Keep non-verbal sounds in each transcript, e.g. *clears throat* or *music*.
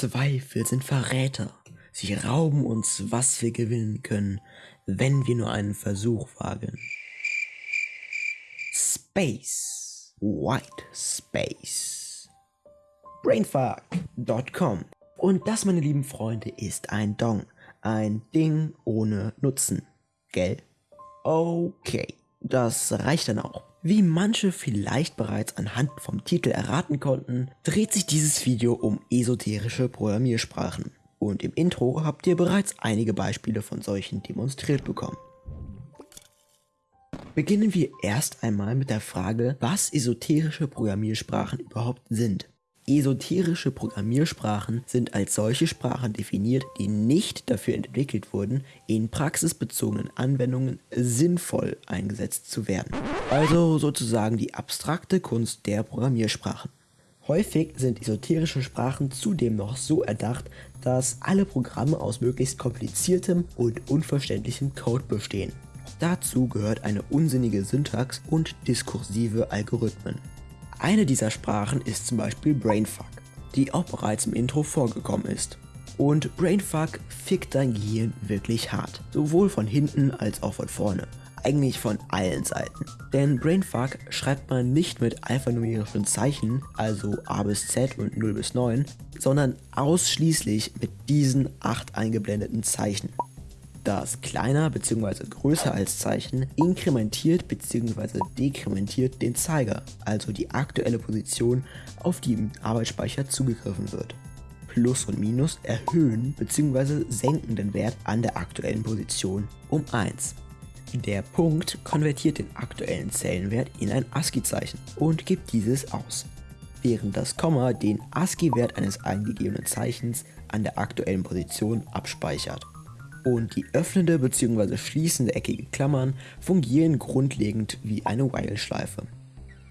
Zweifel sind Verräter. Sie rauben uns, was wir gewinnen können, wenn wir nur einen Versuch wagen. Space. White Space. Brainfuck.com. Und das, meine lieben Freunde, ist ein Dong. Ein Ding ohne Nutzen. Gell? Okay, das reicht dann auch. Wie manche vielleicht bereits anhand vom Titel erraten konnten, dreht sich dieses Video um esoterische Programmiersprachen. Und im Intro habt ihr bereits einige Beispiele von solchen demonstriert bekommen. Beginnen wir erst einmal mit der Frage, was esoterische Programmiersprachen überhaupt sind. Esoterische Programmiersprachen sind als solche Sprachen definiert, die nicht dafür entwickelt wurden, in praxisbezogenen Anwendungen sinnvoll eingesetzt zu werden. Also sozusagen die abstrakte Kunst der Programmiersprachen. Häufig sind esoterische Sprachen zudem noch so erdacht, dass alle Programme aus möglichst kompliziertem und unverständlichem Code bestehen. Dazu gehört eine unsinnige Syntax und diskursive Algorithmen. Eine dieser Sprachen ist zum Beispiel Brainfuck, die auch bereits im Intro vorgekommen ist. Und Brainfuck fickt dein Gehirn wirklich hart, sowohl von hinten als auch von vorne. Eigentlich von allen Seiten. Denn Brainfuck schreibt man nicht mit alphanumerischen Zeichen, also A bis Z und 0 bis 9, sondern ausschließlich mit diesen 8 eingeblendeten Zeichen. Das kleiner bzw. größer als Zeichen inkrementiert bzw. dekrementiert den Zeiger, also die aktuelle Position, auf die im Arbeitsspeicher zugegriffen wird. Plus und Minus erhöhen bzw. senken den Wert an der aktuellen Position um 1. Der Punkt konvertiert den aktuellen Zellenwert in ein ASCII-Zeichen und gibt dieses aus, während das Komma den ASCII-Wert eines eingegebenen Zeichens an der aktuellen Position abspeichert und die öffnende bzw. schließende eckige Klammern fungieren grundlegend wie eine While-Schleife.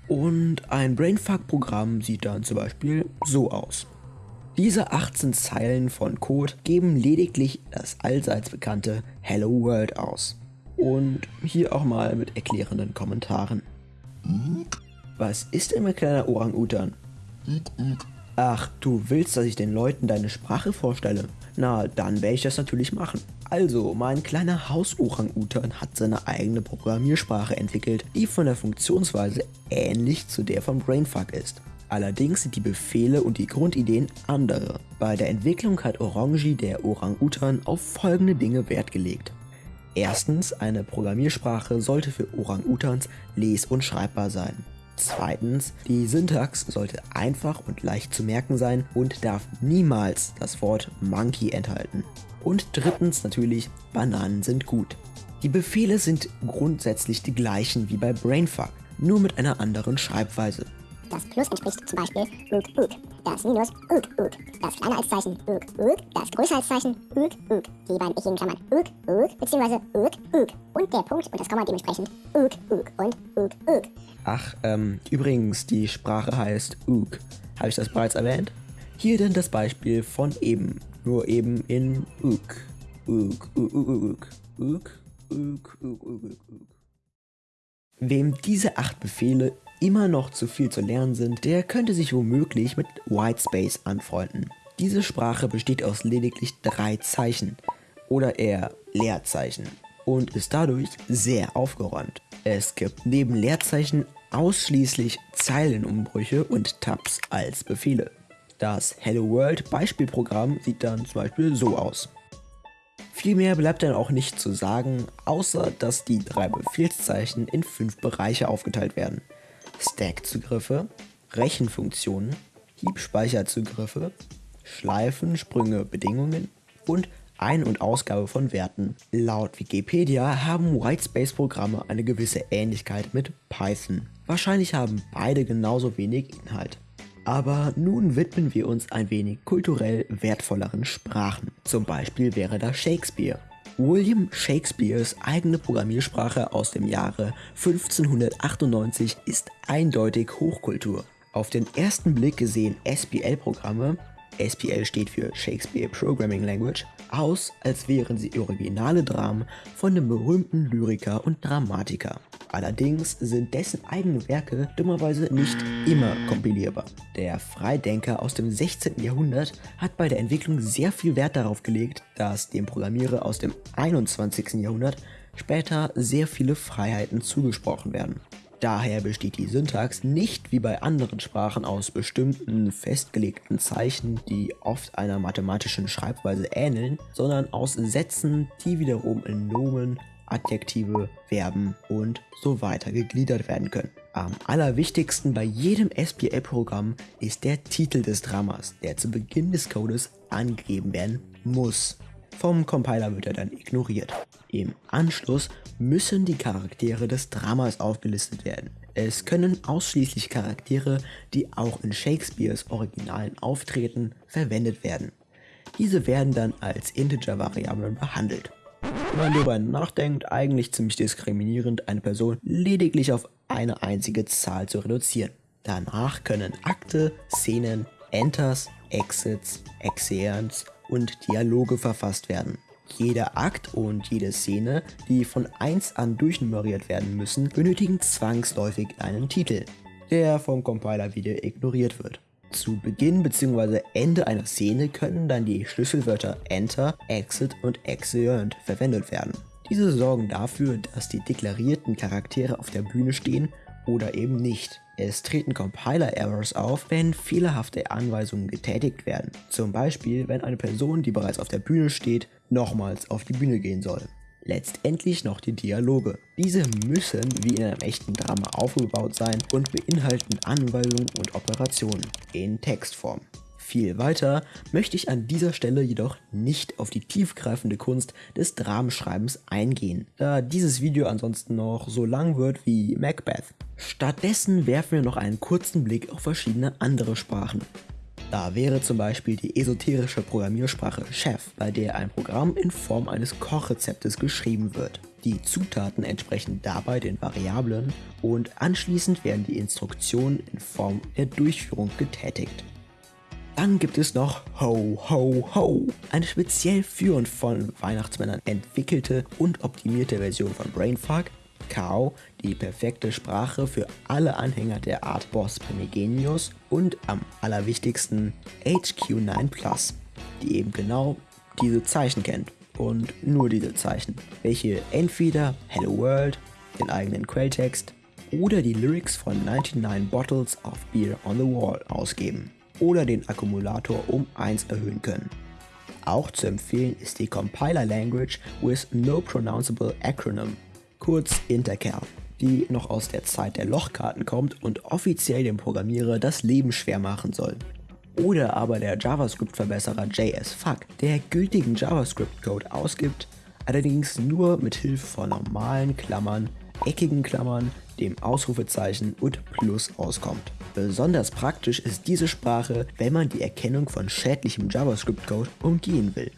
Und ein Brainfuck-Programm sieht dann zum Beispiel so aus. Diese 18 Zeilen von Code geben lediglich das allseits bekannte Hello World aus. Und hier auch mal mit erklärenden Kommentaren. Was ist denn mein kleiner Orang-Utan? Ach, du willst, dass ich den Leuten deine Sprache vorstelle? Na, dann werde ich das natürlich machen. Also, mein kleiner Haus-Orang-Utan hat seine eigene Programmiersprache entwickelt, die von der Funktionsweise ähnlich zu der von Brainfuck ist. Allerdings sind die Befehle und die Grundideen andere. Bei der Entwicklung hat Orangi, der Orang-Utan, auf folgende Dinge Wert gelegt. Erstens, eine Programmiersprache sollte für Orang-Utans les- und schreibbar sein. Zweitens, die Syntax sollte einfach und leicht zu merken sein und darf niemals das Wort Monkey enthalten. Und drittens natürlich, Bananen sind gut. Die Befehle sind grundsätzlich die gleichen wie bei Brainfuck, nur mit einer anderen Schreibweise. Das Plus entspricht zum Beispiel uk uk, das Minus uk uk, das kleiner als Zeichen uk uk, das größer als Zeichen uk uk, die beiden ichigen Klammern uk uk bzw. uk uk und der Punkt und das Komma dementsprechend uk uk und uk uk. Ach, ähm, übrigens, die Sprache heißt uk. Habe ich das bereits erwähnt? Hier denn das Beispiel von eben nur eben in Uk. Uk, Uk, Uk, Uk, Uk, Uk, Uk, Uk, Uk. Wem diese acht Befehle immer noch zu viel zu lernen sind, der könnte sich womöglich mit Whitespace anfreunden. Diese Sprache besteht aus lediglich drei Zeichen oder eher Leerzeichen und ist dadurch sehr aufgeräumt. Es gibt neben Leerzeichen ausschließlich Zeilenumbrüche und Tabs als Befehle. Das Hello World Beispielprogramm sieht dann zum Beispiel so aus. Viel mehr bleibt dann auch nicht zu sagen, außer dass die drei Befehlszeichen in fünf Bereiche aufgeteilt werden. Stack-Zugriffe, Rechenfunktionen, Heap-Speicherzugriffe, Schleifen, Sprünge, Bedingungen und Ein- und Ausgabe von Werten. Laut Wikipedia haben Whitespace-Programme eine gewisse Ähnlichkeit mit Python. Wahrscheinlich haben beide genauso wenig Inhalt. Aber nun widmen wir uns ein wenig kulturell wertvolleren Sprachen. Zum Beispiel wäre da Shakespeare. William Shakespeares eigene Programmiersprache aus dem Jahre 1598 ist eindeutig Hochkultur. Auf den ersten Blick sehen SPL-Programme, SPL steht für Shakespeare Programming Language, aus, als wären sie originale Dramen von dem berühmten Lyriker und Dramatiker. Allerdings sind dessen eigene Werke dummerweise nicht immer kompilierbar. Der Freidenker aus dem 16. Jahrhundert hat bei der Entwicklung sehr viel Wert darauf gelegt, dass dem Programmierer aus dem 21. Jahrhundert später sehr viele Freiheiten zugesprochen werden. Daher besteht die Syntax nicht wie bei anderen Sprachen aus bestimmten festgelegten Zeichen, die oft einer mathematischen Schreibweise ähneln, sondern aus Sätzen, die wiederum in Nomen, Adjektive, Verben und so weiter gegliedert werden können. Am allerwichtigsten bei jedem SPL-Programm ist der Titel des Dramas, der zu Beginn des Codes angegeben werden muss. Vom Compiler wird er dann ignoriert. Im Anschluss müssen die Charaktere des Dramas aufgelistet werden. Es können ausschließlich Charaktere, die auch in Shakespeares Originalen auftreten, verwendet werden. Diese werden dann als Integer-Variablen behandelt. Wenn man darüber nachdenkt, eigentlich ziemlich diskriminierend, eine Person lediglich auf eine einzige Zahl zu reduzieren. Danach können Akte, Szenen, Enters, Exits, Exeans und Dialoge verfasst werden. Jeder Akt und jede Szene, die von 1 an durchnummeriert werden müssen, benötigen zwangsläufig einen Titel, der vom Compiler wieder ignoriert wird. Zu Beginn bzw. Ende einer Szene können dann die Schlüsselwörter Enter, Exit und Exeunt verwendet werden. Diese sorgen dafür, dass die deklarierten Charaktere auf der Bühne stehen oder eben nicht. Es treten Compiler-Errors auf, wenn fehlerhafte Anweisungen getätigt werden. Zum Beispiel, wenn eine Person, die bereits auf der Bühne steht, nochmals auf die Bühne gehen soll. Letztendlich noch die Dialoge. Diese müssen wie in einem echten Drama aufgebaut sein und beinhalten Anweisungen und Operationen in Textform. Viel weiter möchte ich an dieser Stelle jedoch nicht auf die tiefgreifende Kunst des Dramenschreibens eingehen, da dieses Video ansonsten noch so lang wird wie Macbeth. Stattdessen werfen wir noch einen kurzen Blick auf verschiedene andere Sprachen. Da wäre zum Beispiel die esoterische Programmiersprache Chef, bei der ein Programm in Form eines Kochrezeptes geschrieben wird. Die Zutaten entsprechen dabei den Variablen und anschließend werden die Instruktionen in Form der Durchführung getätigt. Dann gibt es noch Ho Ho Ho, eine speziell für und von Weihnachtsmännern entwickelte und optimierte Version von Brainfuck, Cow, die perfekte Sprache für alle Anhänger der Art Boss Primigenius und am allerwichtigsten HQ9 Plus, die eben genau diese Zeichen kennt und nur diese Zeichen, welche entweder Hello World, den eigenen Quelltext oder die Lyrics von 99 Bottles of Beer on the Wall ausgeben oder den Akkumulator um 1 erhöhen können. Auch zu empfehlen ist die Compiler Language with No Pronounceable Acronym, kurz Intercal, die noch aus der Zeit der Lochkarten kommt und offiziell dem Programmierer das Leben schwer machen soll. Oder aber der JavaScript-Verbesserer JSFuck, der gültigen JavaScript-Code ausgibt, allerdings nur mit Hilfe von normalen Klammern, eckigen Klammern, dem Ausrufezeichen und Plus auskommt. Besonders praktisch ist diese Sprache, wenn man die Erkennung von schädlichem JavaScript-Code umgehen will.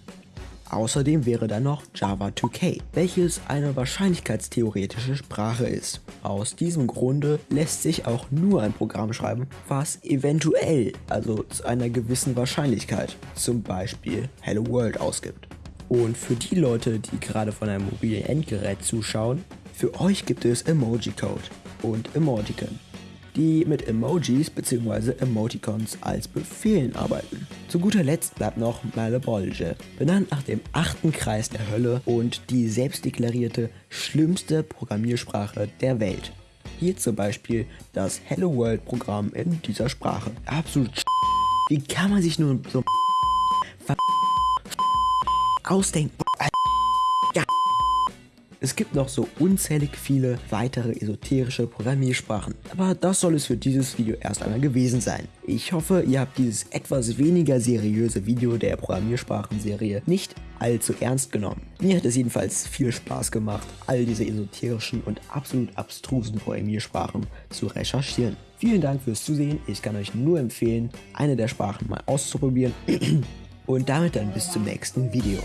Außerdem wäre dann noch Java 2K, welches eine wahrscheinlichkeitstheoretische Sprache ist. Aus diesem Grunde lässt sich auch nur ein Programm schreiben, was eventuell, also zu einer gewissen Wahrscheinlichkeit, zum Beispiel Hello World ausgibt. Und für die Leute, die gerade von einem mobilen Endgerät zuschauen, für euch gibt es Emoji Code und Emoticon die mit Emojis bzw. Emoticons als Befehlen arbeiten. Zu guter Letzt bleibt noch Malebolge, benannt nach dem achten Kreis der Hölle und die selbstdeklarierte schlimmste Programmiersprache der Welt. Hier zum Beispiel das Hello World Programm in dieser Sprache. Absolut Wie kann man sich nur so ausdenken? Es gibt noch so unzählig viele weitere esoterische Programmiersprachen, aber das soll es für dieses Video erst einmal gewesen sein. Ich hoffe, ihr habt dieses etwas weniger seriöse Video der Programmiersprachenserie nicht allzu ernst genommen. Mir hat es jedenfalls viel Spaß gemacht, all diese esoterischen und absolut abstrusen Programmiersprachen zu recherchieren. Vielen Dank fürs Zusehen, ich kann euch nur empfehlen, eine der Sprachen mal auszuprobieren *clears throat* und damit dann bis zum nächsten Video.